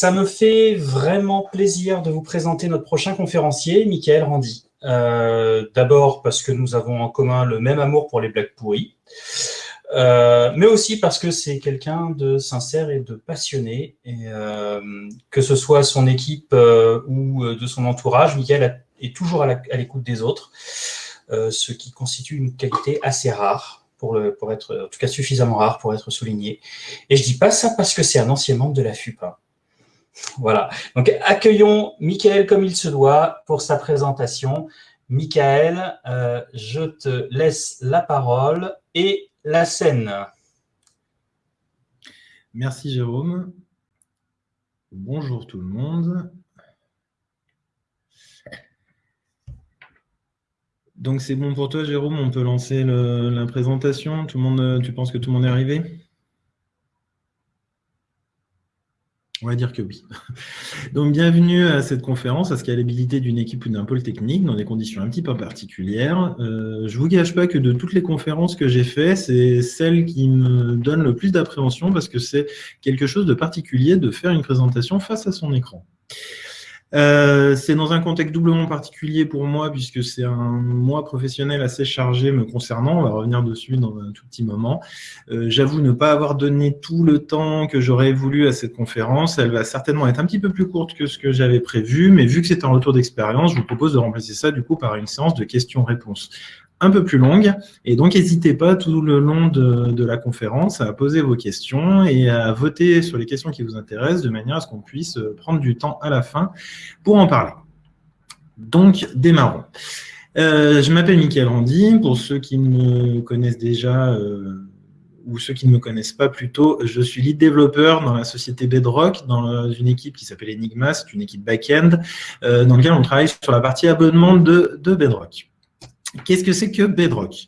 Ça me fait vraiment plaisir de vous présenter notre prochain conférencier, Michael Randy. Euh, D'abord parce que nous avons en commun le même amour pour les blagues pourries, euh, mais aussi parce que c'est quelqu'un de sincère et de passionné, et euh, que ce soit son équipe ou de son entourage, Michael est toujours à l'écoute des autres, ce qui constitue une qualité assez rare pour, être, en tout cas suffisamment rare pour être souligné. Et je dis pas ça parce que c'est un ancien membre de la FUPA. Voilà. Donc, accueillons Michael comme il se doit pour sa présentation. Michael, euh, je te laisse la parole et la scène. Merci Jérôme. Bonjour tout le monde. Donc c'est bon pour toi, Jérôme, on peut lancer la présentation? Monde, tu penses que tout le monde est arrivé? On va dire que oui. Donc, bienvenue à cette conférence à scalabilité d'une équipe ou d'un pôle technique dans des conditions un petit peu particulières. Euh, je ne vous gâche pas que de toutes les conférences que j'ai faites, c'est celle qui me donne le plus d'appréhension parce que c'est quelque chose de particulier de faire une présentation face à son écran. Euh, c'est dans un contexte doublement particulier pour moi, puisque c'est un mois professionnel assez chargé me concernant. On va revenir dessus dans un tout petit moment. Euh, j'avoue ne pas avoir donné tout le temps que j'aurais voulu à cette conférence. Elle va certainement être un petit peu plus courte que ce que j'avais prévu, mais vu que c'est un retour d'expérience, je vous propose de remplacer ça du coup par une séance de questions-réponses un peu plus longue. Et donc, n'hésitez pas tout le long de, la conférence à poser vos questions et à voter sur les questions qui vous intéressent de manière à ce qu'on puisse prendre du temps à la fin pour en parler. Donc, démarrons. Euh, je m'appelle Michael Randy. Pour ceux qui me connaissent déjà euh, ou ceux qui ne me connaissent pas plutôt, je suis lead développeur dans la société Bedrock, dans une équipe qui s'appelle Enigma, c'est une équipe back-end, euh, dans laquelle on travaille sur la partie abonnement de Bedrock. Qu'est-ce que c'est que Bedrock?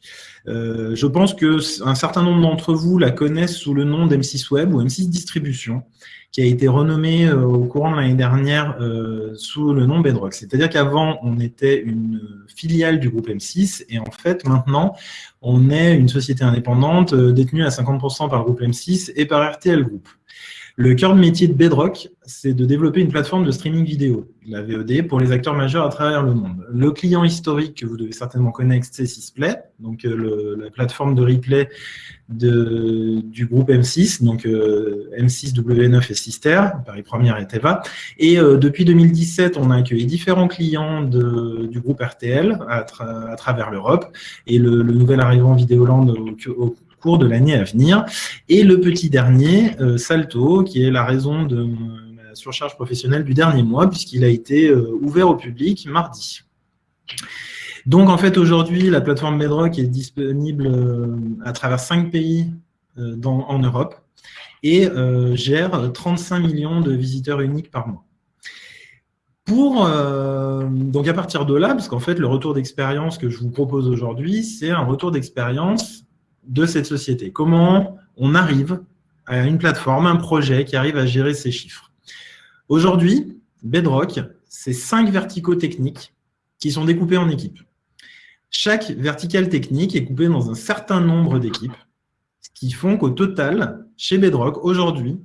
Euh, Je pense qu'un certain nombre d'entre vous la connaissent sous le nom d'M6 Web ou M6 Distribution, qui a été renommé euh, au courant de l'année dernière euh, sous le nom Bedrock. C'est-à-dire qu'avant, on était une filiale du groupe M6 et en fait, maintenant, on est une société indépendante détenue à 50% par le groupe M6 et par RTL Group. Le cœur de métier de Bedrock, c'est de développer une plateforme de streaming vidéo, la VOD, pour les acteurs majeurs à travers le monde. Le client historique que vous devez certainement connaître, c'est Sisplay, donc euh, la plateforme de replay du groupe M6, donc euh, M6, W9 et Sister, Paris Première et Teva. Et euh, depuis 2017, on a accueilli différents clients du groupe RTL à, travers l'Europe. Et le, nouvel arrivant Vidéoland au, au cours de l'année à venir. Et le petit dernier, euh, Salto, qui est la raison de ma surcharge professionnelle du dernier mois, puisqu'il a été ouvert au public mardi. Donc, en fait, aujourd'hui, la plateforme Bedrock est disponible euh, à travers cinq pays en Europe et gère 35 millions de visiteurs uniques par mois. Donc à partir de là, parce qu'en fait, le retour d'expérience que je vous propose aujourd'hui, c'est un retour d'expérience de cette société. Comment on arrive à une plateforme, un projet qui arrive à gérer ces chiffres? Aujourd'hui, Bedrock, c'est cinq verticaux techniques qui sont découpés en équipes. Chaque verticale technique est coupée dans un certain nombre d'équipes, ce qui font qu'au total, chez Bedrock, aujourd'hui,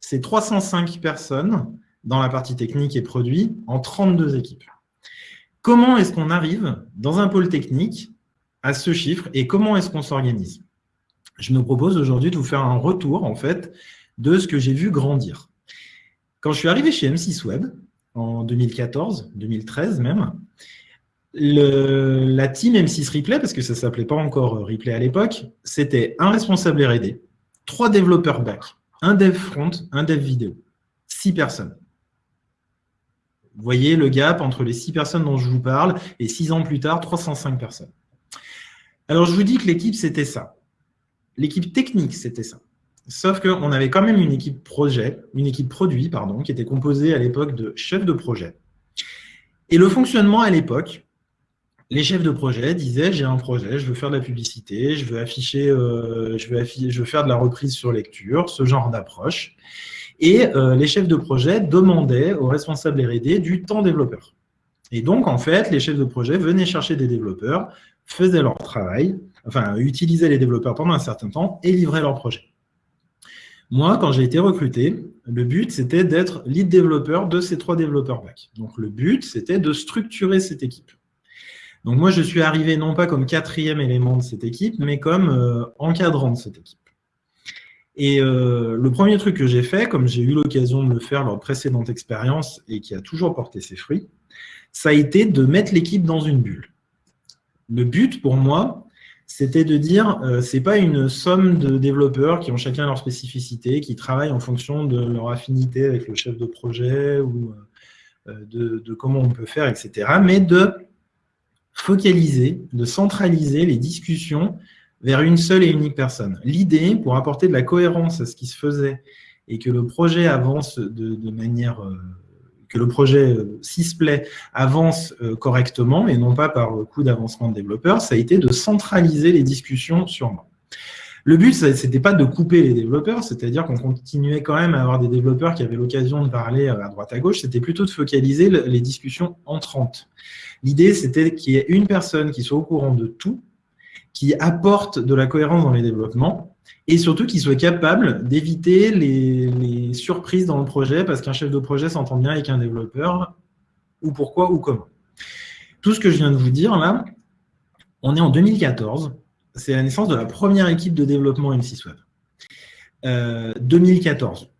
c'est 305 personnes dans la partie technique et produit en 32 équipes. Comment est-ce qu'on arrive dans un pôle technique à ce chiffre et comment est-ce qu'on s'organise? Je me propose aujourd'hui de vous faire un retour en fait de ce que j'ai vu grandir. Quand je suis arrivé chez M6 Web, en 2014, 2013 même, la team M6 Replay, parce que ça s'appelait pas encore Replay à l'époque, c'était un responsable R&D, trois développeurs back, un dev front, un dev vidéo, six personnes. Vous voyez le gap entre les six personnes dont je vous parle et six ans plus tard, 305 personnes. Alors, je vous dis que l'équipe, c'était ça. L'équipe technique, c'était ça. Sauf qu'on avait quand même une équipe projet, une équipe produit, pardon, qui était composée à l'époque de chefs de projet. Et le fonctionnement à l'époque, les chefs de projet disaient j'ai un projet, je veux faire de la publicité, je veux afficher, euh, je, veux faire de la reprise sur lecture, ce genre d'approche. Et euh, les chefs de projet demandaient aux responsables R&D du temps développeur. Et donc, en fait, les chefs de projet venaient chercher des développeurs, faisaient leur travail, enfin, utilisaient les développeurs pendant un certain temps et livraient leur projet. Moi, quand j'ai été recruté, le but, c'était d'être lead développeur de ces trois développeurs back. Donc, le but, c'était de structurer cette équipe. Donc, moi, je suis arrivé non pas comme quatrième élément de cette équipe, mais comme euh, encadrant de cette équipe. Et euh, le premier truc que j'ai fait, comme j'ai eu l'occasion de le faire lors de précédentes expériences et qui a toujours porté ses fruits, ça a été de mettre l'équipe dans une bulle. Le but pour moi, c'était de dire, euh, ce n'est pas une somme de développeurs qui ont chacun leur spécificité, qui travaillent en fonction de leur affinité avec le chef de projet ou de, comment on peut faire, etc. Mais de focaliser, de centraliser les discussions vers une seule et unique personne. L'idée, pour apporter de la cohérence à ce qui se faisait et que le projet avance de, manière... Euh, que le projet Sysplay euh, avance euh, correctement et non pas par le coup d'avancement de développeurs, ça a été de centraliser les discussions sur moi. Le but, ce n'était pas de couper les développeurs, c'est-à-dire qu'on continuait quand même à avoir des développeurs qui avaient l'occasion de parler à droite à gauche, c'était plutôt de focaliser les discussions entrantes. L'idée, c'était qu'il y ait une personne qui soit au courant de tout, qui apporte de la cohérence dans les développements et surtout qui soit capable d'éviter les, surprises dans le projet parce qu'un chef de projet s'entend bien avec un développeur ou pourquoi ou comment. Tout ce que je viens de vous dire là, on est en 2014, c'est la naissance de la première équipe de développement M6 Web. 2014,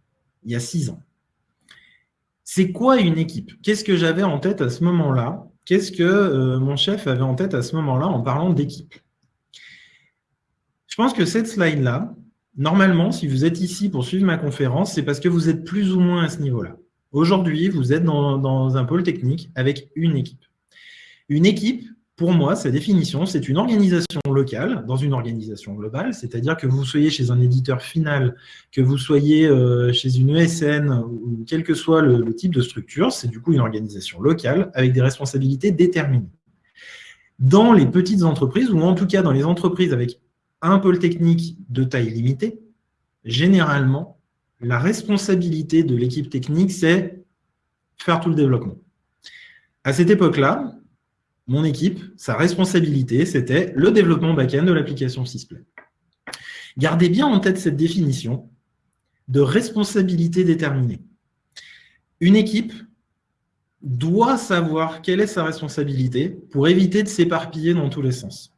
il y a six ans. C'est quoi une équipe? Qu'est-ce que j'avais en tête à ce moment-là? Qu'est-ce que euh, mon chef avait en tête à ce moment-là en parlant d'équipe? Je pense que cette slide-là, normalement, si vous êtes ici pour suivre ma conférence, c'est parce que vous êtes plus ou moins à ce niveau-là. Aujourd'hui, vous êtes dans, un pôle technique avec une équipe. Une équipe, pour moi, sa définition, c'est une organisation locale dans une organisation globale, c'est-à-dire que vous soyez chez un éditeur final, que vous soyez euh, chez une ESN, ou quel que soit le type de structure, c'est du coup une organisation locale avec des responsabilités déterminées. Dans les petites entreprises, ou en tout cas dans les entreprises avec un pôle technique de taille limitée, généralement, la responsabilité de l'équipe technique, c'est faire tout le développement. À cette époque-là, mon équipe, sa responsabilité, c'était le développement back-end de l'application Sysplay. Gardez bien en tête cette définition de responsabilité déterminée. Une équipe doit savoir quelle est sa responsabilité pour éviter de s'éparpiller dans tous les sens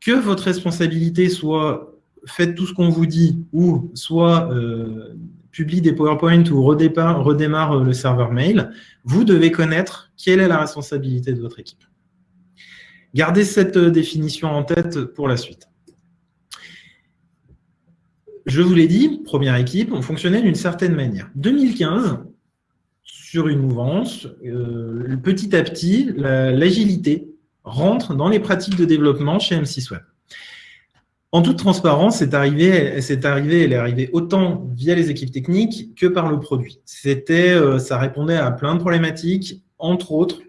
que votre responsabilité soit faites tout ce qu'on vous dit ou soit euh, publie des PowerPoint ou redémarre euh, le serveur mail, vous devez connaître quelle est la responsabilité de votre équipe. Gardez cette euh, définition en tête pour la suite. Je vous l'ai dit, première équipe, on fonctionnait d'une certaine manière. 2015, sur une mouvance, petit à petit, l'agilité rentre dans les pratiques de développement chez M6 Web. En toute transparence, c'est arrivé, c'est arrivé, elle est arrivée autant via les équipes techniques que par le produit. C'était, euh, ça répondait à plein de problématiques, entre autres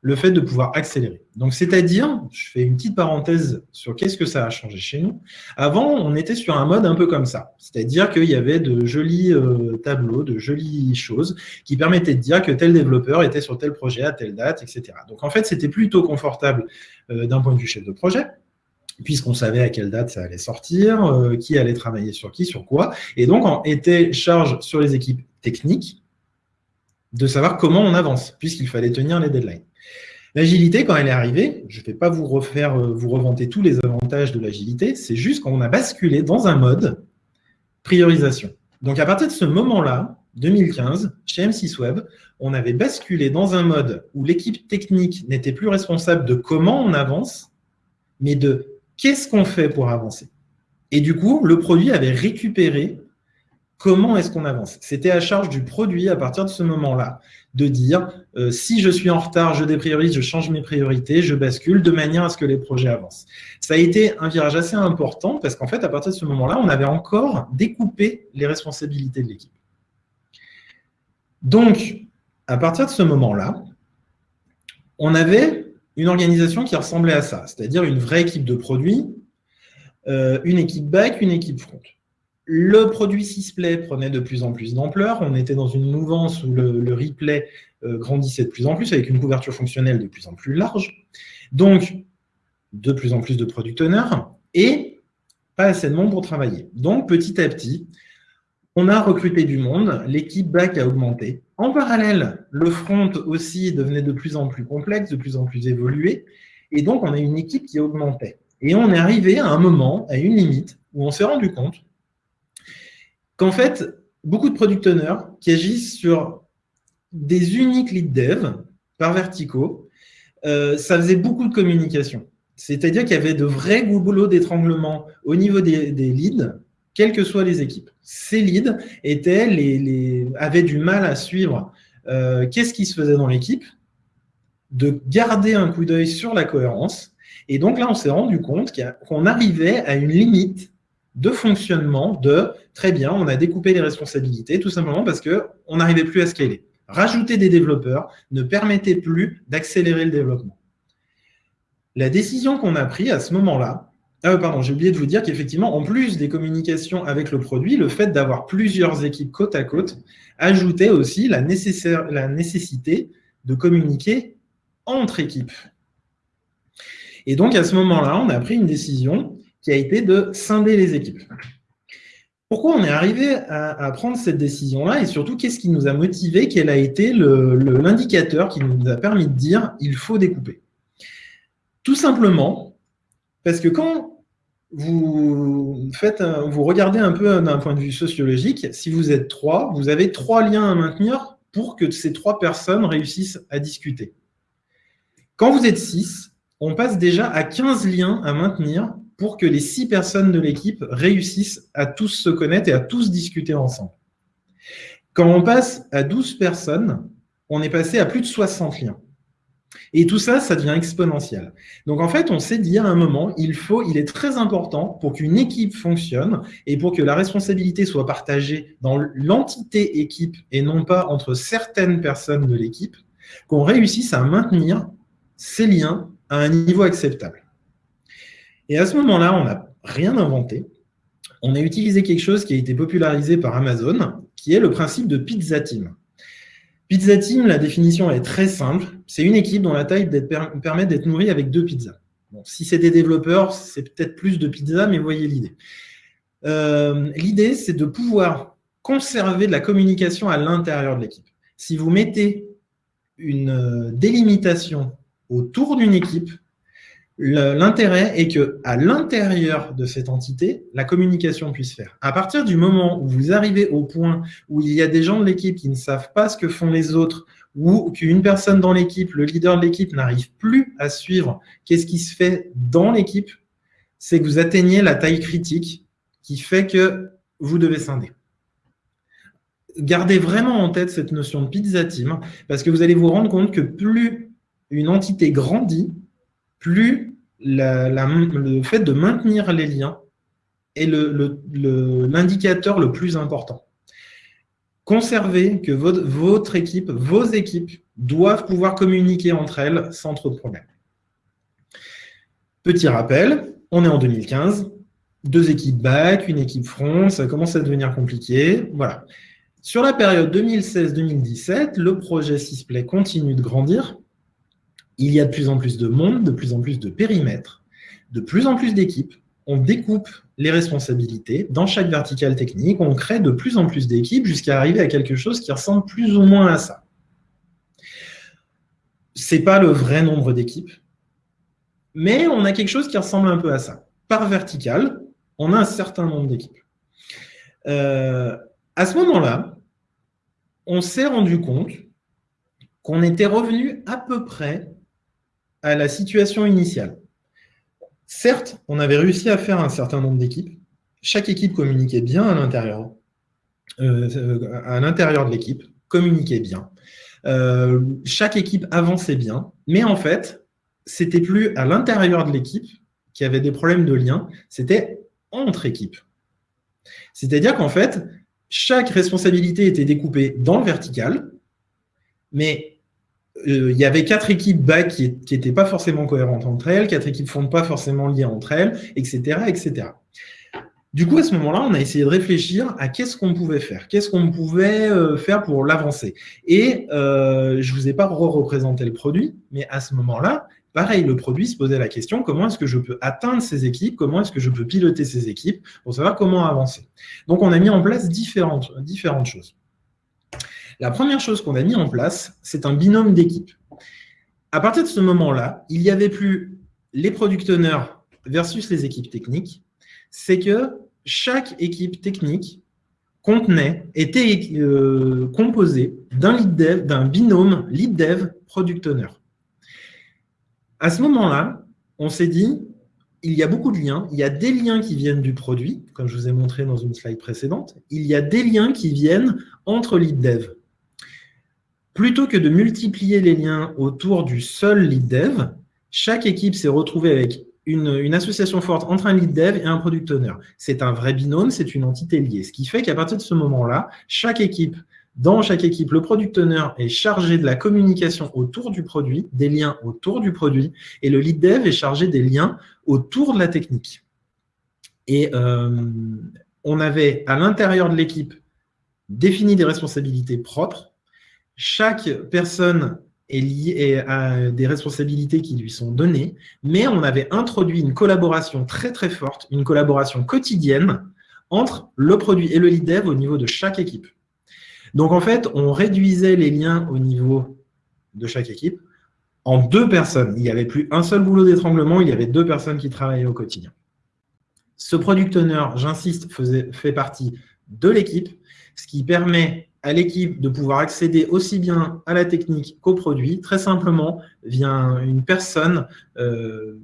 le fait de pouvoir accélérer. Donc, c'est-à-dire, je fais une petite parenthèse sur qu'est-ce que ça a changé chez nous. Avant, on était sur un mode un peu comme ça. C'est-à-dire qu'il y avait de jolis euh, tableaux, de jolies choses qui permettaient de dire que tel développeur était sur tel projet à telle date, etc. Donc, en fait, c'était plutôt confortable euh, d'un point de vue chef de projet puisqu'on savait à quelle date ça allait sortir, euh, qui allait travailler sur qui, sur quoi. Et donc, on était charge sur les équipes techniques de savoir comment on avance, puisqu'il fallait tenir les deadlines. L'agilité, quand elle est arrivée, je ne vais pas vous refaire, euh, vous revanter tous les avantages de l'agilité, c'est juste qu'on a basculé dans un mode priorisation. Donc, à partir de ce moment-là, 2015, chez M6 Web, on avait basculé dans un mode où l'équipe technique n'était plus responsable de comment on avance, mais de qu'est-ce qu'on fait pour avancer? Et du coup, le produit avait récupéré comment est-ce qu'on avance C'était à charge du produit à partir de ce moment-là de dire euh, si je suis en retard, je dépriorise, je change mes priorités, je bascule de manière à ce que les projets avancent. Ça a été un virage assez important parce qu'en fait, à partir de ce moment-là, on avait encore découpé les responsabilités de l'équipe. Donc, à partir de ce moment-là, on avait une organisation qui ressemblait à ça, c'est-à-dire une vraie équipe de produits, euh, une équipe back, une équipe front. Le produit Sysplay prenait de plus en plus d'ampleur. On était dans une mouvance où le, replay euh, grandissait de plus en plus, avec une couverture fonctionnelle de plus en plus large. Donc, de plus en plus de product owners et pas assez de monde pour travailler. Donc, petit à petit, On a recruté du monde, l'équipe back a augmenté. En parallèle, le front aussi devenait de plus en plus complexe, de plus en plus évolué. Et donc, on a une équipe qui augmentait. Et on est arrivé à un moment, à une limite, où on s'est rendu compte qu'en fait, beaucoup de product owners qui agissent sur des uniques lead dev par verticaux, euh, ça faisait beaucoup de communication. C'est-à-dire qu'il y avait de vrais boulots d'étranglement au niveau des, leads, quelles que soient les équipes. Ces leads étaient avaient du mal à suivre euh, qu'est-ce qui se faisait dans l'équipe, de garder un coup d'œil sur la cohérence. Et donc là, on s'est rendu compte qu'on arrivait à une limite de fonctionnement de très bien, on a découpé les responsabilités, tout simplement parce qu'on n'arrivait plus à scaler. Rajouter des développeurs ne permettait plus d'accélérer le développement. La décision qu'on a prise à ce moment-là, ah, pardon, j'ai oublié de vous dire qu'effectivement, en plus des communications avec le produit, le fait d'avoir plusieurs équipes côte à côte ajoutait aussi la, nécessaire, la nécessité de communiquer entre équipes. Et donc, à ce moment-là, on a pris une décision qui a été de scinder les équipes. Pourquoi on est arrivé à, prendre cette décision-là et surtout, qu'est-ce qui nous a motivé Quel a été l'indicateur qui nous a permis de dire « il faut découper ». Tout simplement parce que quand vous, vous regardez un peu d'un point de vue sociologique, si vous êtes trois, vous avez trois liens à maintenir pour que ces trois personnes réussissent à discuter. Quand vous êtes six, on passe déjà à 15 liens à maintenir pour que les six personnes de l'équipe réussissent à tous se connaître et à tous discuter ensemble. Quand on passe à 12 personnes, on est passé à plus de 60 liens. Et tout ça, ça devient exponentiel. Donc en fait, on s'est dit à un moment, il, faut, il est très important pour qu'une équipe fonctionne et pour que la responsabilité soit partagée dans l'entité équipe et non pas entre certaines personnes de l'équipe, qu'on réussisse à maintenir ces liens à un niveau acceptable. Et à ce moment-là, on n'a rien inventé. On a utilisé quelque chose qui a été popularisé par Amazon, qui est le principe de Pizza Team. Pizza Team, la définition est très simple. C'est une équipe dont la taille permet d'être nourrie avec deux pizzas. Si c'est des développeurs, c'est peut-être plus de pizzas, mais voyez l'idée. Euh, l'idée, c'est de pouvoir conserver de la communication à l'intérieur de l'équipe. Si vous mettez une euh, délimitation autour d'une équipe, L'intérêt est que à l'intérieur de cette entité, la communication puisse faire. À partir du moment où vous arrivez au point où il y a des gens de l'équipe qui ne savent pas ce que font les autres, ou qu'une personne dans l'équipe, le leader de l'équipe, n'arrive plus à suivre qu'est-ce qui se fait dans l'équipe, c'est que vous atteignez la taille critique qui fait que vous devez scinder. Gardez vraiment en tête cette notion de pizza team, parce que vous allez vous rendre compte que plus une entité grandit, plus le fait de maintenir les liens est l'indicateur le, plus important. Conservez que votre, équipe, vos équipes, doivent pouvoir communiquer entre elles sans trop de problèmes. Petit rappel, on est en 2015, deux équipes back, une équipe front, ça commence à devenir compliqué. Voilà. Sur la période 2016-2017, le projet Sysplay continue de grandir il y a de plus en plus de monde, de plus en plus de périmètres, de plus en plus d'équipes. On découpe les responsabilités dans chaque verticale technique, on crée de plus en plus d'équipes jusqu'à arriver à quelque chose qui ressemble plus ou moins à ça. Ce n'est pas le vrai nombre d'équipes, mais on a quelque chose qui ressemble un peu à ça. Par verticale, on a un certain nombre d'équipes. Euh, à ce moment-là, on s'est rendu compte qu'on était revenu à peu près à la situation initiale. Certes, on avait réussi à faire un certain nombre d'équipes. Chaque équipe communiquait bien à l'intérieur euh, de l'équipe, communiquait bien. Euh, chaque équipe avançait bien, mais en fait, c'était plus à l'intérieur de l'équipe qui avait des problèmes de lien, c'était entre équipes. C'est-à-dire qu'en fait, chaque responsabilité était découpée dans le vertical, mais il y avait quatre équipes back qui n'étaient pas forcément cohérentes entre elles, quatre équipes front pas forcément liées entre elles, etc. etc. Du coup, à ce moment-là, on a essayé de réfléchir à qu'est-ce qu'on pouvait faire, qu'est-ce qu'on pouvait euh, faire pour l'avancer. Et euh, je ne vous ai pas re-représenté le produit, mais à ce moment-là, pareil, le produit se posait la question, comment est-ce que je peux atteindre ces équipes, comment est-ce que je peux piloter ces équipes pour savoir comment avancer. Donc, on a mis en place différentes choses. La première chose qu'on a mis en place, c'est un binôme d'équipe. À partir de ce moment-là, il n'y avait plus les product owners versus les équipes techniques, c'est que chaque équipe technique contenait, était euh, composée d'un d'un binôme lead dev product owner. À ce moment-là, on s'est dit, il y a beaucoup de liens. Il y a des liens qui viennent du produit, comme je vous ai montré dans une slide précédente. Il y a des liens qui viennent entre lead dev. Plutôt que de multiplier les liens autour du seul lead dev, chaque équipe s'est retrouvée avec une, association forte entre un lead dev et un product owner. C'est un vrai binôme, c'est une entité liée. Ce qui fait qu'à partir de ce moment-là, chaque équipe, dans chaque équipe, le product owner est chargé de la communication autour du produit, des liens autour du produit, et le lead dev est chargé des liens autour de la technique. Et euh, on avait à l'intérieur de l'équipe défini des responsabilités propres chaque personne est liée à des responsabilités qui lui sont données, mais on avait introduit une collaboration très très forte, une collaboration quotidienne entre le produit et le lead dev au niveau de chaque équipe. Donc en fait, on réduisait les liens au niveau de chaque équipe en deux personnes. Il n'y avait plus un seul boulot d'étranglement, il y avait deux personnes qui travaillaient au quotidien. Ce product owner, j'insiste, fait partie de l'équipe, ce qui permet à l'équipe de pouvoir accéder aussi bien à la technique qu'au produit, très simplement via une personne, euh,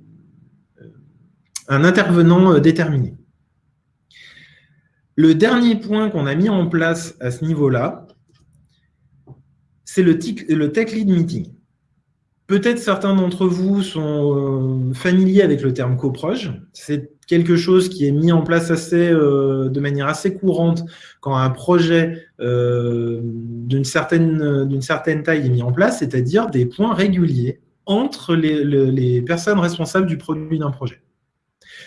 un intervenant euh, déterminé. Le dernier point qu'on a mis en place à ce niveau-là, c'est le Tech Lead Meeting. Peut-être certains d'entre vous sont euh, familiers avec le terme coproge. C'est quelque chose qui est mis en place assez, euh, de manière assez courante quand un projet euh, d'une certaine, taille est mis en place, c'est-à-dire des points réguliers entre les, les personnes responsables du produit d'un projet.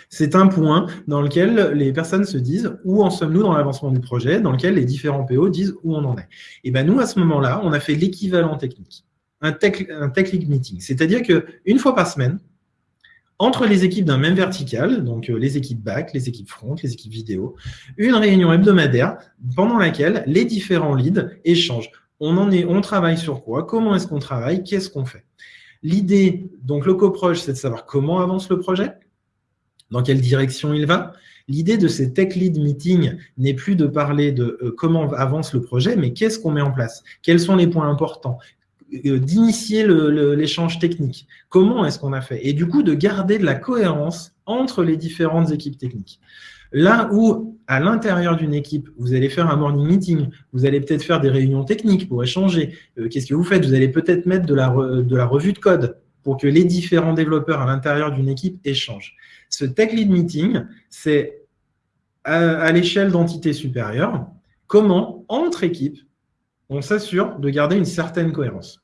C'est un point dans lequel les personnes se disent où en sommes-nous dans l'avancement du projet, dans lequel les différents PO disent où on en est. Et bien nous, à ce moment-là, on a fait l'équivalent technique un tech, un tech league meeting. C'est-à-dire qu'une fois par semaine, entre les équipes d'un même vertical, donc euh, les équipes back, les équipes front, les équipes vidéo, une réunion hebdomadaire pendant laquelle les différents leads échangent. On, en est, on travaille sur quoi? Comment est-ce qu'on travaille? Qu'est-ce qu'on fait? L'idée, donc le coproche, c'est de savoir comment avance le projet, dans quelle direction il va. L'idée de ces tech lead meetings n'est plus de parler de euh, comment avance le projet, mais qu'est-ce qu'on met en place? Quels sont les points importants? D'initier l'échange technique. Comment est-ce qu'on a fait? Et du coup, de garder de la cohérence entre les différentes équipes techniques. Là où, à l'intérieur d'une équipe, vous allez faire un morning meeting, vous allez peut-être faire des réunions techniques pour échanger. Euh, qu'est-ce que vous faites? Vous allez peut-être mettre de la, de la revue de code pour que les différents développeurs à l'intérieur d'une équipe échangent. Ce Tech Lead Meeting, c'est à l'échelle d'entités supérieures, comment, entre équipes, on s'assure de garder une certaine cohérence.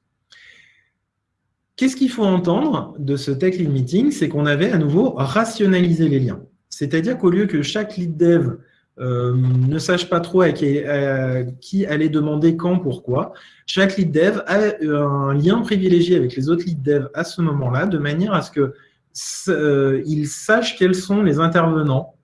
Qu'est-ce qu'il faut entendre de ce Tech Lead Meeting? C'est qu'on avait à nouveau rationalisé les liens. C'est-à-dire qu'au lieu que chaque lead dev euh, ne sache pas trop à qui, aller demander quand, pourquoi, chaque lead dev a un lien privilégié avec les autres lead dev à ce moment-là, de manière à ce qu'il euh, sache quels sont les intervenants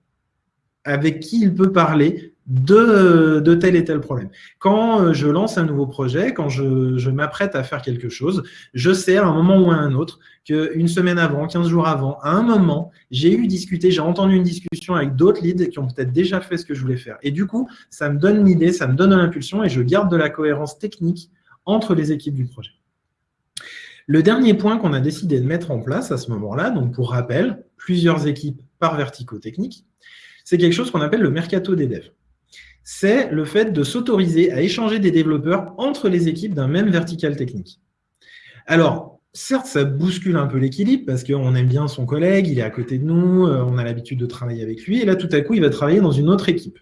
avec qui il peut parler de, tel et tel problème. Quand euh, je lance un nouveau projet, quand je, m'apprête à faire quelque chose, je sais à un moment ou à un autre qu'une semaine avant, 15 jours avant, à un moment, j'ai eu discuté, j'ai entendu une discussion avec d'autres leads qui ont peut-être déjà fait ce que je voulais faire. Et du coup, ça me donne l'idée, ça me donne l'impulsion et je garde de la cohérence technique entre les équipes du projet. Le dernier point qu'on a décidé de mettre en place à ce moment-là, donc pour rappel, plusieurs équipes par verticaux techniques, c'est quelque chose qu'on appelle le mercato des devs c'est le fait de s'autoriser à échanger des développeurs entre les équipes d'un même vertical technique. Alors, certes, ça bouscule un peu l'équilibre parce qu'on aime bien son collègue, il est à côté de nous, euh, on a l'habitude de travailler avec lui, et là, tout à coup, il va travailler dans une autre équipe.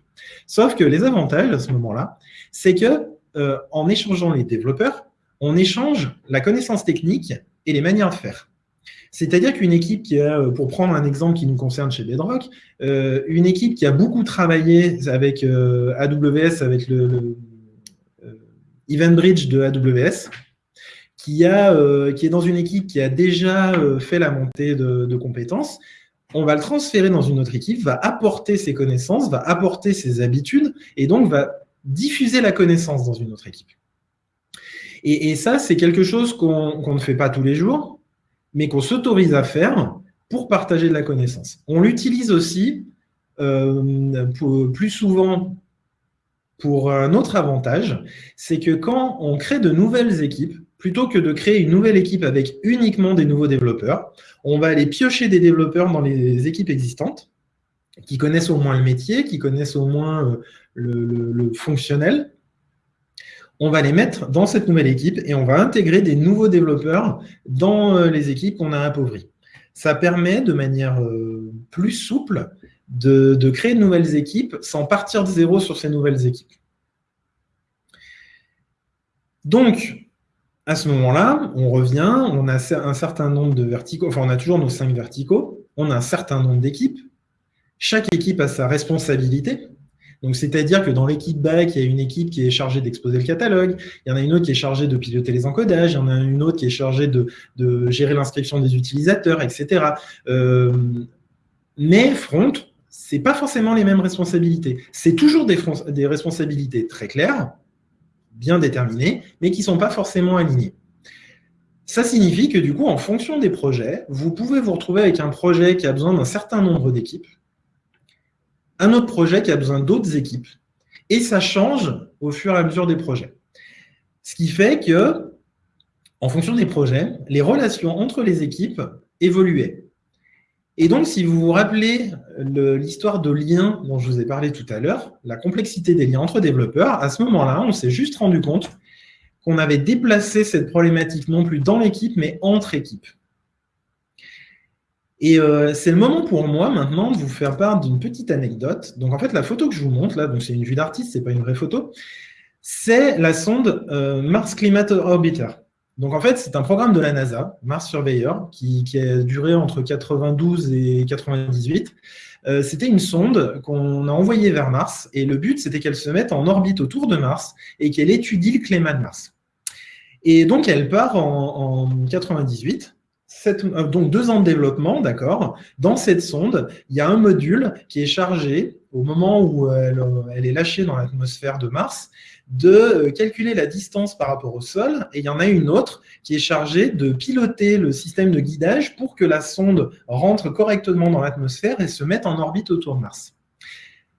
Sauf que les avantages à ce moment-là, c'est que euh, en échangeant les développeurs, on échange la connaissance technique et les manières de faire. C'est-à-dire qu'une équipe qui a, euh, pour prendre un exemple qui nous concerne chez Bedrock, euh, une équipe qui a beaucoup travaillé avec euh, AWS, avec le, EventBridge de AWS, qui, est dans une équipe qui a déjà fait la montée de, compétences, on va le transférer dans une autre équipe, va apporter ses connaissances, va apporter ses habitudes, et donc va diffuser la connaissance dans une autre équipe. Et, ça, c'est quelque chose qu'on ne fait pas tous les jours, mais qu'on s'autorise à faire pour partager de la connaissance. On l'utilise aussi euh, plus souvent pour un autre avantage, c'est que quand on crée de nouvelles équipes, plutôt que de créer une nouvelle équipe avec uniquement des nouveaux développeurs, on va aller piocher des développeurs dans les équipes existantes, qui connaissent au moins le métier, qui connaissent au moins euh, le, fonctionnel. On va les mettre dans cette nouvelle équipe et on va intégrer des nouveaux développeurs dans euh, les équipes qu'on a appauvries. Ça permet de manière euh, plus souple de, de créer de nouvelles équipes sans partir de zéro sur ces nouvelles équipes. Donc, à ce moment-là, on revient, on a un certain nombre de verticaux, enfin on a toujours nos cinq verticaux, on a un certain nombre d'équipes, chaque équipe a sa responsabilité, donc c'est-à-dire que dans l'équipe back, il y a une équipe qui est chargée d'exposer le catalogue, il y en a une autre qui est chargée de piloter les encodages, il y en a une autre qui est chargée de, gérer l'inscription des utilisateurs, etc. Euh, mais front, ce n'est pas forcément les mêmes responsabilités. C'est toujours des responsabilités très claires, bien déterminés, mais qui ne sont pas forcément alignés. Ça signifie que du coup, en fonction des projets, vous pouvez vous retrouver avec un projet qui a besoin d'un certain nombre d'équipes, un autre projet qui a besoin d'autres équipes, et ça change au fur et à mesure des projets. Ce qui fait que, en fonction des projets, les relations entre les équipes évoluaient. Et donc, si vous vous rappelez l'histoire de liens dont je vous ai parlé tout à l'heure, la complexité des liens entre développeurs, à ce moment-là, on s'est juste rendu compte qu'on avait déplacé cette problématique non plus dans l'équipe, mais entre équipes. Et euh, c'est le moment pour moi maintenant de vous faire part d'une petite anecdote. Donc en fait, la photo que je vous montre là, donc c'est une vue d'artiste, c'est pas une vraie photo, c'est la sonde euh, Mars Climate Orbiter. Donc en fait, c'est un programme de la NASA, Mars Surveyor, qui, a duré entre 92 et 98. Euh, c'était une sonde qu'on a envoyée vers Mars, et le but, c'était qu'elle se mette en orbite autour de Mars et qu'elle étudie le climat de Mars. Et donc, elle part en, 98, euh, donc deux ans de développement, d'accord? Dans cette sonde, il y a un module qui est chargé, au moment où elle est lâchée dans l'atmosphère de Mars, de euh, calculer la distance par rapport au sol, et il y en a une autre qui est chargée de piloter le système de guidage pour que la sonde rentre correctement dans l'atmosphère et se mette en orbite autour de Mars.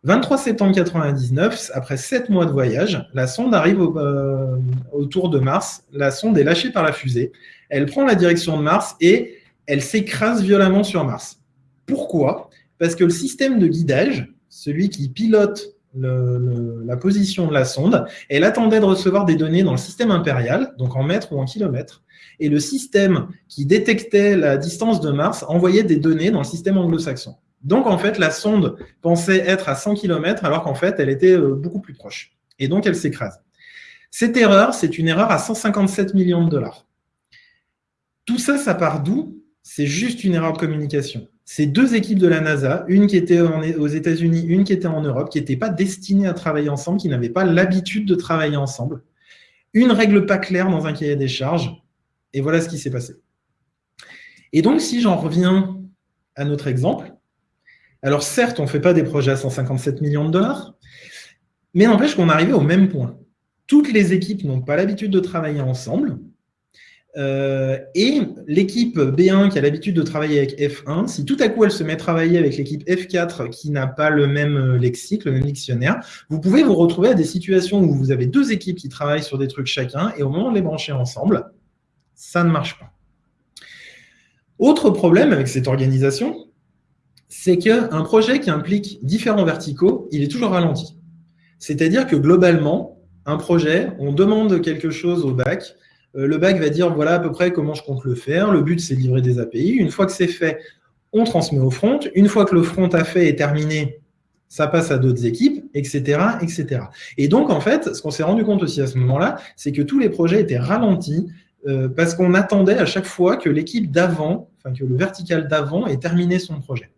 23 septembre 1999, après 7 mois de voyage, la sonde arrive euh, autour de Mars, la sonde est lâchée par la fusée, elle prend la direction de Mars et elle s'écrase violemment sur Mars. Pourquoi? Parce que le système de guidage, celui qui pilote la position de la sonde. Elle attendait de recevoir des données dans le système impérial, donc en mètres ou en kilomètres. Et le système qui détectait la distance de Mars envoyait des données dans le système anglo-saxon. Donc, en fait, la sonde pensait être à 100 km, alors qu'en fait, elle était euh, beaucoup plus proche. Et donc, elle s'écrase. Cette erreur, c'est une erreur à 157 millions de dollars. Tout ça, ça part d'où? C'est juste une erreur de communication c'est deux équipes de la NASA, une qui était aux États-Unis, une qui était en Europe, qui n'étaient pas destinées à travailler ensemble, qui n'avaient pas l'habitude de travailler ensemble. Une règle pas claire dans un cahier des charges, et voilà ce qui s'est passé. Et donc, si j'en reviens à notre exemple, alors certes, on ne fait pas des projets à 157 millions de dollars, mais n'empêche qu'on arrivait au même point. Toutes les équipes n'ont pas l'habitude de travailler ensemble, euh, et l'équipe B1 qui a l'habitude de travailler avec F1, si tout à coup elle se met à travailler avec l'équipe F4 qui n'a pas le même euh, lexique, le même dictionnaire, vous pouvez vous retrouver à des situations où vous avez deux équipes qui travaillent sur des trucs chacun, et au moment de les brancher ensemble, ça ne marche pas. Autre problème avec cette organisation, c'est qu'un projet qui implique différents verticaux, il est toujours ralenti. C'est-à-dire que globalement, un projet, on demande quelque chose au bac, euh, le bac va dire voilà à peu près comment je compte le faire. Le but, c'est de livrer des API. Une fois que c'est fait, on transmet au front. Une fois que le front a fait et terminé, ça passe à d'autres équipes, etc., etc. Et donc, en fait, ce qu'on s'est rendu compte aussi à ce moment-là, c'est que tous les projets étaient ralentis euh, parce qu'on attendait à chaque fois que l'équipe d'avant, enfin que le vertical d'avant ait terminé son projet.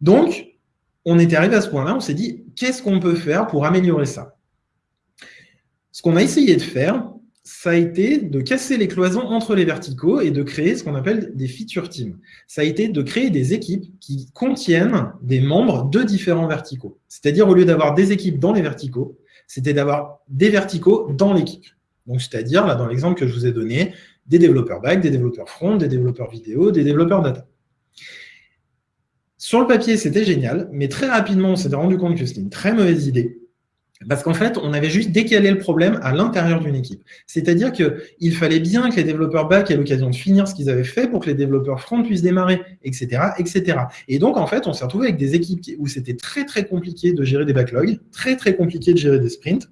Donc, on était arrivé à ce point-là, on s'est dit, qu'est-ce qu'on peut faire pour améliorer ça? Ce qu'on a essayé de faire, ça a été de casser les cloisons entre les verticaux et de créer ce qu'on appelle des feature teams. Ça a été de créer des équipes qui contiennent des membres de différents verticaux. C'est-à-dire, au lieu d'avoir des équipes dans les verticaux, c'était d'avoir des verticaux dans l'équipe. Donc, c'est-à-dire, là, dans l'exemple que je vous ai donné, des développeurs back, des développeurs front, des développeurs vidéo, des développeurs data. Sur le papier, c'était génial, mais très rapidement, on s'est rendu compte que c'était une très mauvaise idée parce qu'en fait, on avait juste décalé le problème à l'intérieur d'une équipe. C'est-à-dire qu'il fallait bien que les développeurs back aient l'occasion de finir ce qu'ils avaient fait pour que les développeurs front puissent démarrer, etc. etc. Et donc, en fait, on s'est retrouvé avec des équipes où c'était très, très compliqué de gérer des backlogs, très, très compliqué de gérer des sprints,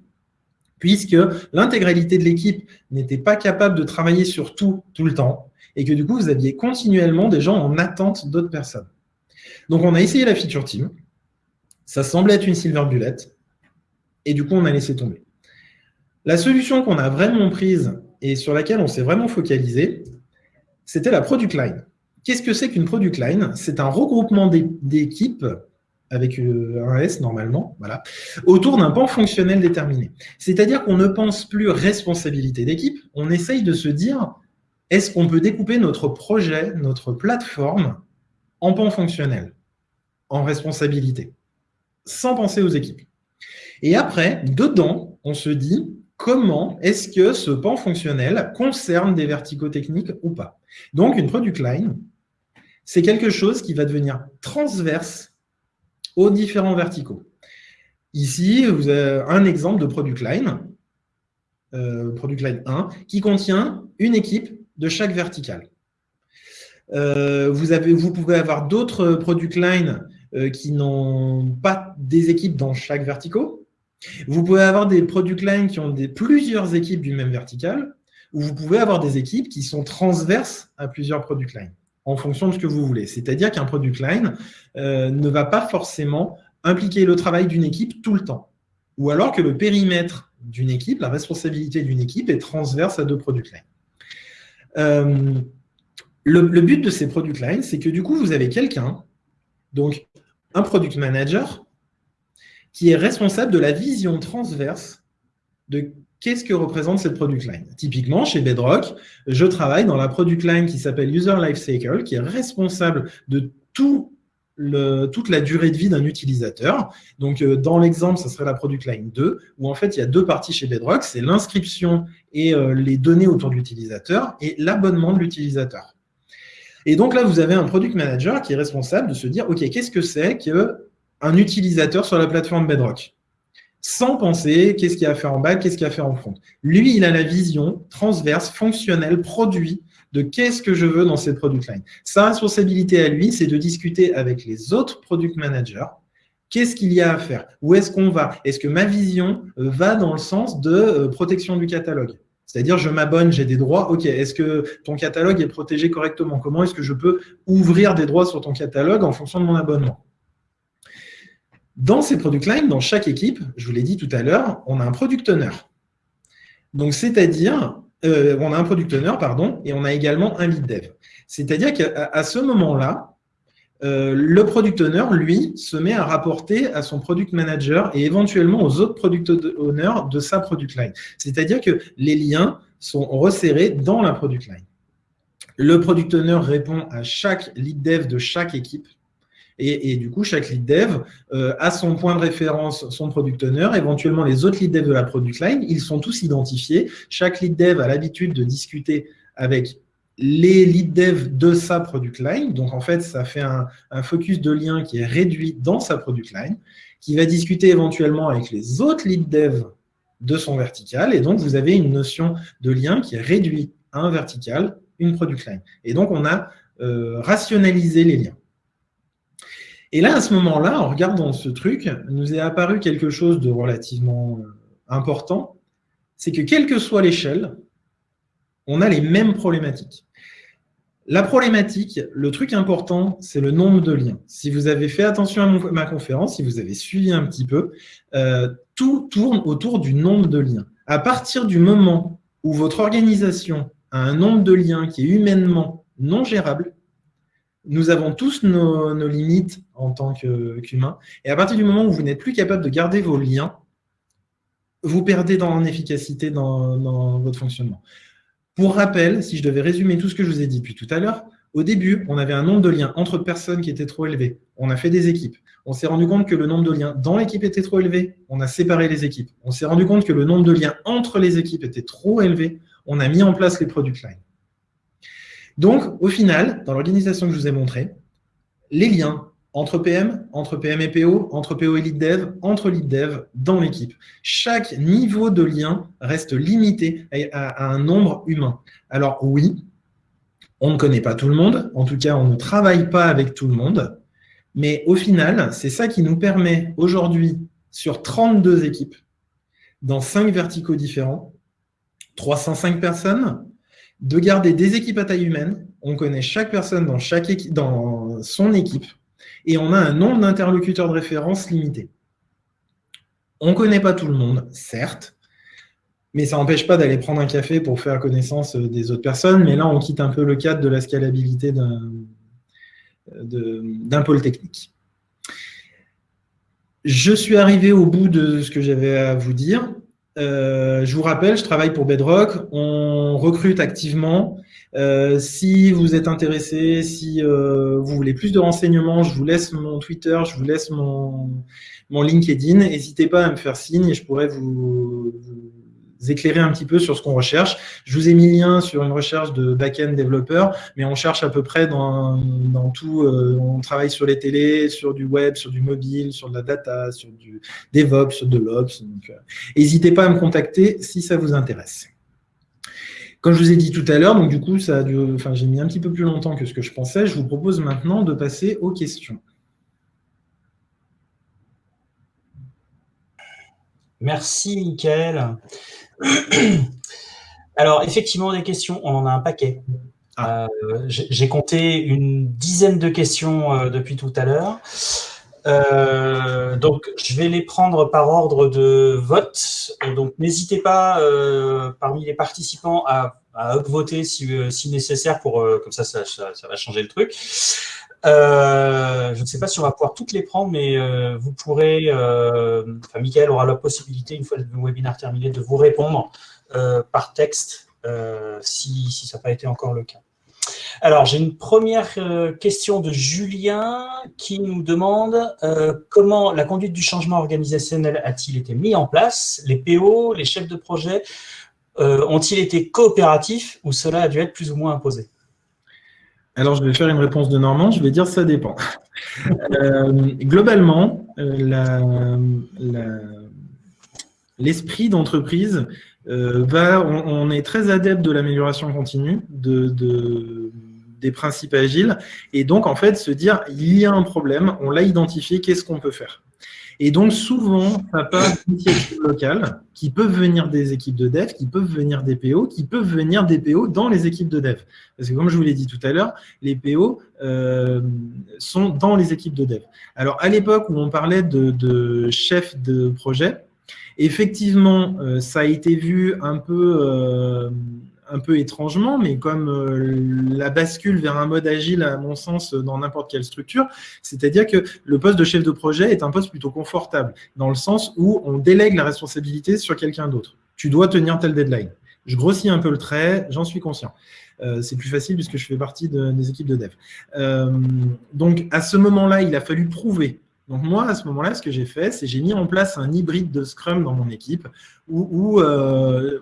puisque l'intégralité de l'équipe n'était pas capable de travailler sur tout, tout le temps, et que du coup, vous aviez continuellement des gens en attente d'autres personnes. Donc, on a essayé la feature team. Ça semblait être une silver bullet et du coup, on a laissé tomber. La solution qu'on a vraiment prise et sur laquelle on s'est vraiment focalisé, c'était la product line. Qu'est-ce que c'est qu'une product line? C'est un regroupement d'équipes avec euh, un S normalement, voilà, autour d'un pan fonctionnel déterminé. C'est-à-dire qu'on ne pense plus responsabilité d'équipe, on essaye de se dire, est-ce qu'on peut découper notre projet, notre plateforme en pan fonctionnel, en responsabilité, sans penser aux équipes et après, dedans, on se dit comment est-ce que ce pan fonctionnel concerne des verticaux techniques ou pas? Donc, une product line, c'est quelque chose qui va devenir transverse aux différents verticaux. Ici, vous avez un exemple de product line, euh, product line 1, qui contient une équipe de chaque vertical. Euh, vous, pouvez avoir d'autres product lines euh, qui n'ont pas des équipes dans chaque verticaux. Vous pouvez avoir des product lines qui ont plusieurs équipes du même vertical, ou vous pouvez avoir des équipes qui sont transverses à plusieurs product lines, en fonction de ce que vous voulez. C'est-à-dire qu'un product line euh, ne va pas forcément impliquer le travail d'une équipe tout le temps. Ou alors que le périmètre d'une équipe, la responsabilité d'une équipe est transverse à deux product lines. Euh, le, but de ces product lines, c'est que du coup, vous avez quelqu'un, donc un product manager, qui est responsable de la vision transverse de qu'est-ce que représente cette product line. Typiquement, chez Bedrock, je travaille dans la product line qui s'appelle User Lifecycle, qui est responsable de toute la durée de vie d'un utilisateur. Donc, euh, dans l'exemple, ça serait la product line 2, où en fait, il y a deux parties chez Bedrock, c'est l'inscription et euh, les données autour de l'utilisateur et l'abonnement de l'utilisateur. Et donc là, vous avez un product manager qui est responsable de se dire, OK, qu'est-ce que c'est que un utilisateur sur la plateforme Bedrock, sans penser qu'est-ce qu'il a à faire en bas, qu'est-ce qu'il a à faire en front. Lui, il a la vision transverse, fonctionnelle, produit de qu'est-ce que je veux dans cette product line. Sa responsabilité à lui, c'est de discuter avec les autres product managers. Qu'est-ce qu'il y a à faire? Où est-ce qu'on va? Est-ce que ma vision va dans le sens de euh, protection du catalogue? C'est-à-dire, je m'abonne, j'ai des droits. OK, est-ce que ton catalogue est protégé correctement? Comment est-ce que je peux ouvrir des droits sur ton catalogue en fonction de mon abonnement? Dans ces product lines, dans chaque équipe, je vous l'ai dit tout à l'heure, on a un product owner. Donc, c'est-à-dire, euh, on a un product owner, pardon, et on a également un lead dev. C'est-à-dire qu'à ce moment-là, euh, le product owner, lui, se met à rapporter à son product manager et éventuellement aux autres product owners de sa product line. C'est-à-dire que les liens sont resserrés dans la product line. Le product owner répond à chaque lead dev de chaque équipe et, du coup, chaque lead dev euh, a son point de référence, son product owner, éventuellement les autres lead devs de la product line, ils sont tous identifiés. Chaque lead dev a l'habitude de discuter avec les lead devs de sa product line. Donc, en fait, ça fait un, focus de lien qui est réduit dans sa product line, qui va discuter éventuellement avec les autres lead devs de son vertical. Et donc, vous avez une notion de lien qui est réduit à un vertical, une product line. Et donc, on a euh, rationalisé les liens. Et là, à ce moment-là, en regardant ce truc, nous est apparu quelque chose de relativement euh, important, c'est que quelle que soit l'échelle, on a les mêmes problématiques. La problématique, le truc important, c'est le nombre de liens. Si vous avez fait attention à ma conférence, si vous avez suivi un petit peu, euh, tout tourne autour du nombre de liens. À partir du moment où votre organisation a un nombre de liens qui est humainement non gérable, nous avons tous nos, limites en tant qu'humains. et à partir du moment où vous n'êtes plus capable de garder vos liens, vous perdez dans, en efficacité dans, votre fonctionnement. Pour rappel, si je devais résumer tout ce que je vous ai dit depuis tout à l'heure, au début, on avait un nombre de liens entre personnes qui était trop élevé. On a fait des équipes. On s'est rendu compte que le nombre de liens dans l'équipe était trop élevé. On a séparé les équipes. On s'est rendu compte que le nombre de liens entre les équipes était trop élevé. On a mis en place les product lines. Donc, au final, dans l'organisation que je vous ai montrée, les liens entre PM, entre PM et PO, entre PO et lead dev, entre lead dev dans l'équipe. Chaque niveau de lien reste limité à, un nombre humain. Alors oui, on ne connaît pas tout le monde, en tout cas on ne travaille pas avec tout le monde, mais au final, c'est ça qui nous permet aujourd'hui, sur 32 équipes, dans 5 verticaux différents, 305 personnes, de garder des équipes à taille humaine. On connaît chaque personne dans, chaque dans son équipe et on a un nombre d'interlocuteurs de référence limité. On ne connaît pas tout le monde, certes, mais ça n'empêche pas d'aller prendre un café pour faire connaissance des autres personnes. Mais là, on quitte un peu le cadre de la scalabilité d'un pôle technique. Je suis arrivé au bout de ce que j'avais à vous dire. Euh, je vous rappelle, je travaille pour Bedrock. On recrute activement. Euh, si vous êtes intéressé, si euh, vous voulez plus de renseignements, je vous laisse mon Twitter, je vous laisse mon, LinkedIn. N'hésitez pas à me faire signe et je pourrais vous, éclairer un petit peu sur ce qu'on recherche. Je vous ai mis lien sur une recherche de back-end développeur, mais on cherche à peu près dans, dans tout. Euh, on travaille sur les télés, sur du web, sur du mobile, sur de la data, sur du DevOps, sur de l'Ops. N'hésitez pas à me contacter si ça vous intéresse. Comme je vous ai dit tout à l'heure, donc du coup, ça enfin, j'ai mis un petit peu plus longtemps que ce que je pensais. Je vous propose maintenant de passer aux questions. Merci, Mickaël. Alors, effectivement, des questions, on en a un paquet. Ah. Euh, j'ai compté une dizaine de questions euh, depuis tout à l'heure. Euh, donc, je vais les prendre par ordre de vote. Donc, n'hésitez pas, euh, parmi les participants, à, à upvoter si, euh, si nécessaire, pour comme ça, ça, va changer le truc. Je ne sais pas si on va pouvoir toutes les prendre, mais vous pourrez, enfin, Michael aura la possibilité, une fois le webinaire terminé, de vous répondre par texte si ça n'a pas été encore le cas. Alors, j'ai une première euh, question de Julien qui nous demande euh, comment la conduite du changement organisationnel a-t-il été mis en place? Les PO, les chefs de projet euh, ont-ils été coopératifs ou cela a dû être plus ou moins imposé? Alors, je vais faire une réponse de Normand, je vais dire ça dépend. globalement, l'esprit d'entreprise va, on, est très adepte de l'amélioration continue, de, des principes agiles, et donc en fait se dire il y a un problème, on l'a identifié, qu'est-ce qu'on peut faire? Et donc, souvent, ça part d'initiatives locales qui peuvent venir des équipes de dev, qui peuvent venir des PO, qui peuvent venir des PO dans les équipes de dev. Parce que comme je vous l'ai dit tout à l'heure, les PO euh, sont dans les équipes de dev. Alors, à l'époque où on parlait de, chef de projet, effectivement, euh, ça a été vu un peu... Euh, un peu étrangement, mais comme euh, la bascule vers un mode agile, à mon sens, dans n'importe quelle structure, c'est-à-dire que le poste de chef de projet est un poste plutôt confortable, dans le sens où on délègue la responsabilité sur quelqu'un d'autre. Tu dois tenir tel deadline. Je grossis un peu le trait, j'en suis conscient. Euh, c'est plus facile puisque je fais partie des équipes de dev. Euh, donc, à ce moment-là, il a fallu prouver donc moi, à ce moment-là, ce que j'ai fait, c'est j'ai mis en place un hybride de Scrum dans mon équipe où, euh,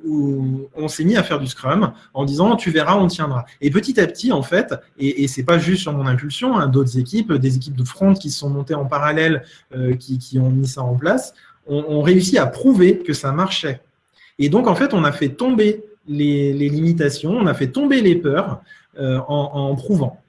on s'est mis à faire du Scrum en disant « tu verras, on tiendra ». Et petit à petit, en fait, et, et c'est pas juste sur mon impulsion, hein, d'autres équipes, des équipes de front qui se sont montées en parallèle, euh, qui, ont mis ça en place, ont réussi à prouver que ça marchait. Et donc, en fait, on a fait tomber les, limitations, on a fait tomber les peurs euh, en prouvant.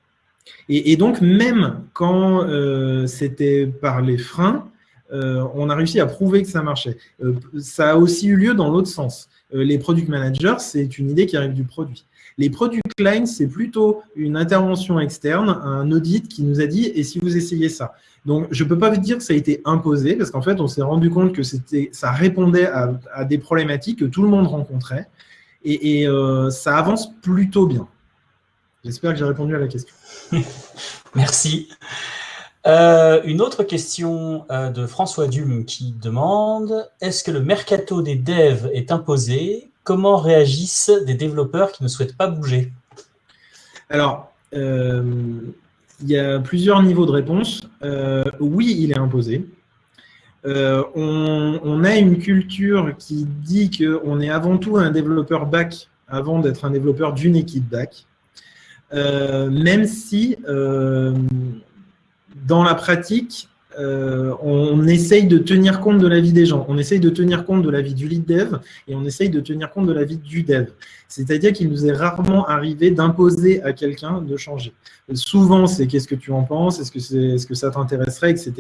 Et, donc, même quand euh, c'était par les freins, euh, on a réussi à prouver que ça marchait. Euh, ça a aussi eu lieu dans l'autre sens. les product managers, c'est une idée qui arrive du produit. Les product lines, c'est plutôt une intervention externe, un audit qui nous a dit « et si vous essayez ça ?» Donc, je ne peux pas vous dire que ça a été imposé, parce qu'en fait, on s'est rendu compte que ça répondait à, des problématiques que tout le monde rencontrait, et, ça avance plutôt bien. J'espère que j'ai répondu à la question. Merci. Euh, une autre question euh, de François Dume qui demande « Est-ce que le mercato des devs est imposé? Comment réagissent des développeurs qui ne souhaitent pas bouger ?» Alors, euh, il y a plusieurs niveaux de réponse. oui, il est imposé. On, on, a une culture qui dit qu'on est avant tout un développeur back avant d'être un développeur d'une équipe back. Même si dans la pratique, euh, on essaye de tenir compte de la vie des gens. On essaye de tenir compte de la vie du lead dev et on essaye de tenir compte de la vie du dev. C'est-à-dire qu'il nous est rarement arrivé d'imposer à quelqu'un de changer. Souvent, c'est qu'est-ce que tu en penses Est-ce que, c'est, est-ce que ça t'intéresserait etc.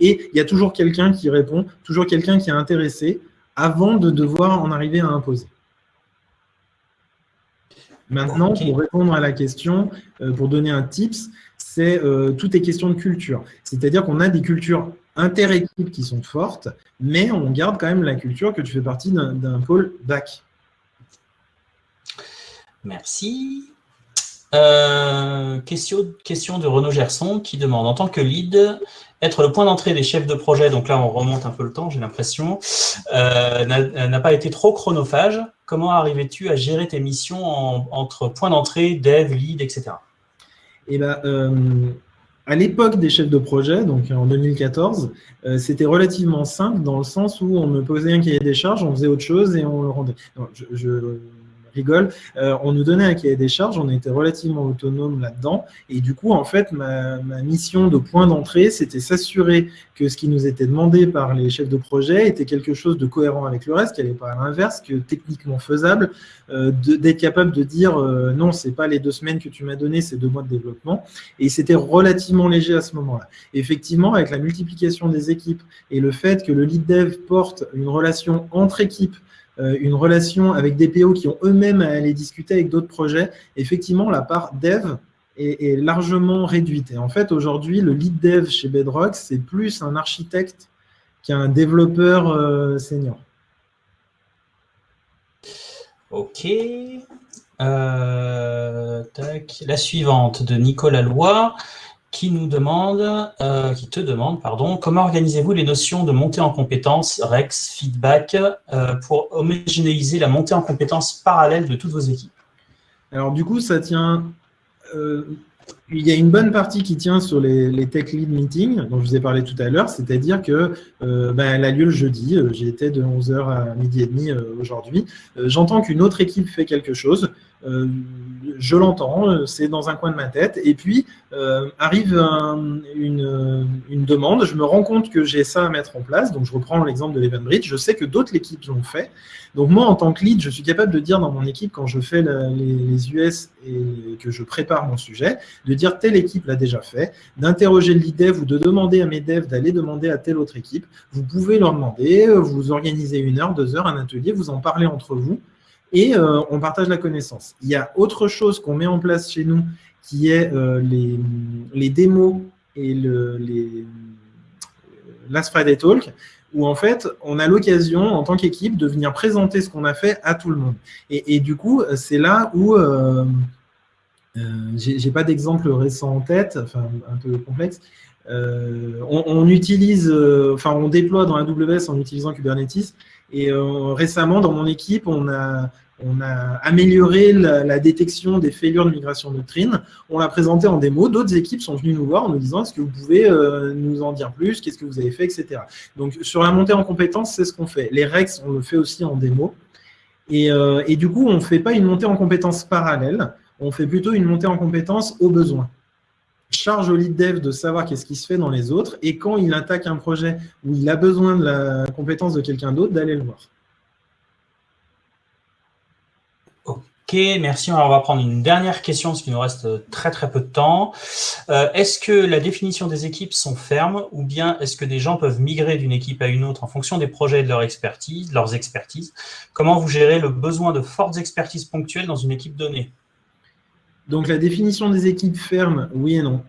Et il y a toujours quelqu'un qui répond, toujours quelqu'un qui est intéressé avant de devoir en arriver à imposer. Maintenant, pour répondre à la question, euh, pour donner un tips, c'est euh, tout est question de culture. C'est-à-dire qu'on a des cultures inter-équipes qui sont fortes, mais on garde quand même la culture que tu fais partie d'un pôle back. Merci. Euh, question, question de Renaud Gerson qui demande, en tant que lead, être le point d'entrée des chefs de projet, donc là on remonte un peu le temps, j'ai l'impression, euh, n'a pas été trop chronophage. Comment arrivais-tu à gérer tes missions entre point d'entrée, dev, lead, etc. Et eh ben, euh, à l'époque des chefs de projet, donc en 2014, euh, c'était relativement simple dans le sens où on me posait un cahier des charges, on faisait autre chose et on le rendait. Rigole, euh, on nous donnait un cahier des charges, on était relativement autonome là-dedans, et du coup, en fait, ma, mission de point d'entrée, c'était s'assurer que ce qui nous était demandé par les chefs de projet était quelque chose de cohérent avec le reste, qui n'allait pas à l'inverse, que techniquement faisable, euh, d'être capable de dire euh, non, c'est pas les deux semaines que tu m'as donné, c'est deux mois de développement, et c'était relativement léger à ce moment-là. Effectivement, avec la multiplication des équipes et le fait que le lead dev porte une relation entre équipes une relation avec des PO qui ont eux-mêmes à aller discuter avec d'autres projets, effectivement, la part dev est, largement réduite. Et en fait, aujourd'hui, le lead dev chez Bedrock, c'est plus un architecte qu'un développeur euh, senior. Ok. Euh, La suivante de Nicolas Lois qui nous demande, euh, qui te demande, pardon, comment organisez-vous les notions de montée en compétences, REX, feedback, euh, pour homogénéiser la montée en compétences parallèle de toutes vos équipes? Alors du coup, ça tient, euh, il y a une bonne partie qui tient sur les, tech lead meetings dont je vous ai parlé tout à l'heure, c'est-à-dire que ben, a lieu le jeudi, j'y étais de 11h à midi et demi aujourd'hui. J'entends qu'une autre équipe fait quelque chose, je l'entends, euh, c'est dans un coin de ma tête. Et puis, euh, arrive une, demande, je me rends compte que j'ai ça à mettre en place. Donc, je reprends l'exemple de l'Event Bridge. Je sais que d'autres équipes l'ont fait. Donc, moi, en tant que lead, je suis capable de dire dans mon équipe, quand je fais les, US et que je prépare mon sujet, de dire telle équipe l'a déjà fait, d'interroger le lead dev ou de demander à mes devs d'aller demander à telle autre équipe. Vous pouvez leur demander, vous organisez une heure, deux heures, un atelier, vous en parlez entre vous et euh, on partage la connaissance. Il y a autre chose qu'on met en place chez nous qui est euh, les, démos et le, les Talk, où en fait, on a l'occasion, en tant qu'équipe, de venir présenter ce qu'on a fait à tout le monde. Et, du coup, c'est là où, euh, euh j'ai pas d'exemple récent en tête, enfin un peu complexe, on, utilise, on déploie dans AWS en utilisant Kubernetes, et récemment, dans mon équipe, on a, amélioré la, détection des failures de migration doctrine. On l'a présenté en démo. D'autres équipes sont venues nous voir en nous disant est-ce que vous pouvez euh, nous en dire plus? Qu'est-ce que vous avez fait? Etc. Donc, sur la montée en compétences, c'est ce qu'on fait. Les REX, on le fait aussi en démo. Et, euh, du coup, on ne fait pas une montée en compétences parallèle. On fait plutôt une montée en compétences au besoin. Charge au lead dev de savoir qu'est-ce qui se fait dans les autres et quand il attaque un projet où il a besoin de la compétence de quelqu'un d'autre, d'aller le voir. Ok, merci. Alors, on va prendre une dernière question, parce qu'il nous reste très très peu de temps. Euh, est-ce que la définition des équipes sont fermes ou bien est-ce que des gens peuvent migrer d'une équipe à une autre en fonction des projets et de leur expertise, leurs expertises? Comment vous gérez le besoin de fortes expertises ponctuelles dans une équipe donnée? Donc, la définition des équipes fermes, oui et non.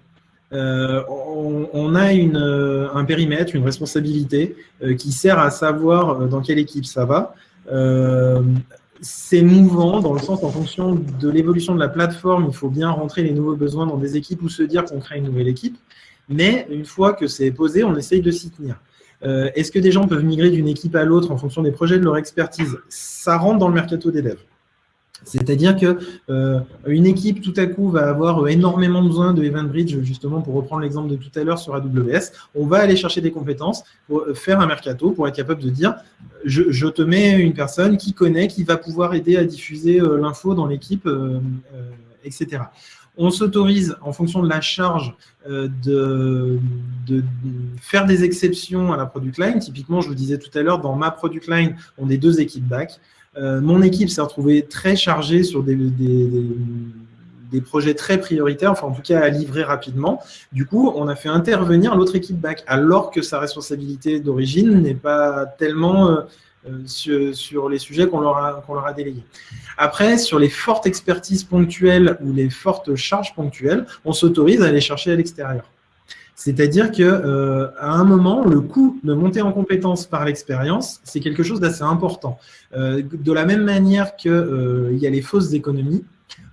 Euh, on, a euh, un périmètre, une responsabilité qui sert à savoir dans quelle équipe ça va c'est mouvant dans le sens en fonction de l'évolution de la plateforme, il faut bien rentrer les nouveaux besoins dans des équipes ou se dire qu'on crée une nouvelle équipe. Mais une fois que c'est posé, on essaye de s'y tenir. Est-ce que des gens peuvent migrer d'une équipe à l'autre en fonction des projets de leur expertise? Ça rentre dans le mercato des devs. C'est-à-dire qu'une euh, équipe, tout à coup, va avoir énormément besoin de EventBridge, justement, pour reprendre l'exemple de tout à l'heure sur AWS. On va aller chercher des compétences pour faire un mercato, pour être capable de dire je, te mets une personne qui connaît, qui va pouvoir aider à diffuser euh, l'info dans l'équipe, euh, etc. On s'autorise, en fonction de la charge, de, de, faire des exceptions à la product line. Typiquement, je vous disais tout à l'heure, dans ma product line, on est deux équipes back. Euh, mon équipe s'est retrouvée très chargée sur des, projets très prioritaires, enfin en tout cas à livrer rapidement. Du coup, on a fait intervenir l'autre équipe back, alors que sa responsabilité d'origine n'est pas tellement euh, euh, sur, les sujets qu'on leur, a, leur a délégués. Après, sur les fortes expertises ponctuelles ou les fortes charges ponctuelles, on s'autorise à aller chercher à l'extérieur. C'est-à-dire qu'à euh, un moment, le coût de monter en compétence par l'expérience, c'est quelque chose d'assez important. Euh, de la même manière qu'il euh, y a les fausses économies,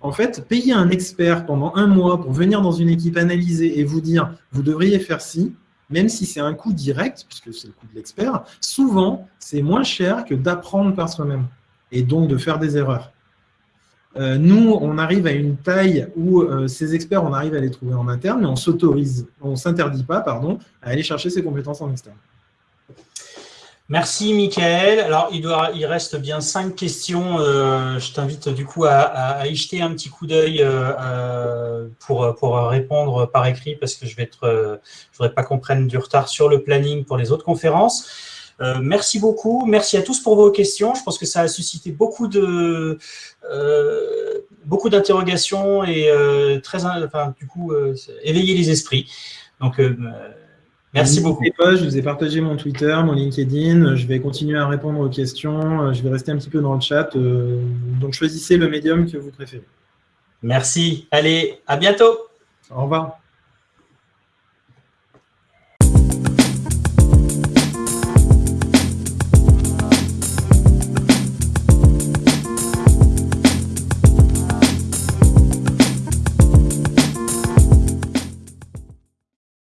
en fait, payer un expert pendant un mois pour venir dans une équipe analyser et vous dire « vous devriez faire ci », même si c'est un coût direct, puisque c'est le coût de l'expert, souvent, c'est moins cher que d'apprendre par soi-même et donc de faire des erreurs. Euh, nous, on arrive à une taille où euh, ces experts, on arrive à les trouver en interne, mais on s'autorise, on ne s'interdit pas, pardon, à aller chercher ces compétences en externe. Merci, Michael. Alors, il, doit, il reste bien cinq questions. Euh, je t'invite du coup à, y jeter un petit coup d'œil pour, pour répondre par écrit parce que je je voudrais pas qu'on prenne du retard sur le planning pour les autres conférences. Euh, merci beaucoup. Merci à tous pour vos questions. Je pense que ça a suscité beaucoup de euh, beaucoup d'interrogations et euh, très, enfin, du coup, éveiller les esprits. Donc, merci beaucoup. Pas, je vous ai partagé mon Twitter, mon LinkedIn. Je vais continuer à répondre aux questions. Je vais rester un petit peu dans le chat. donc, choisissez le médium que vous préférez. Merci. Allez, à bientôt. Au revoir.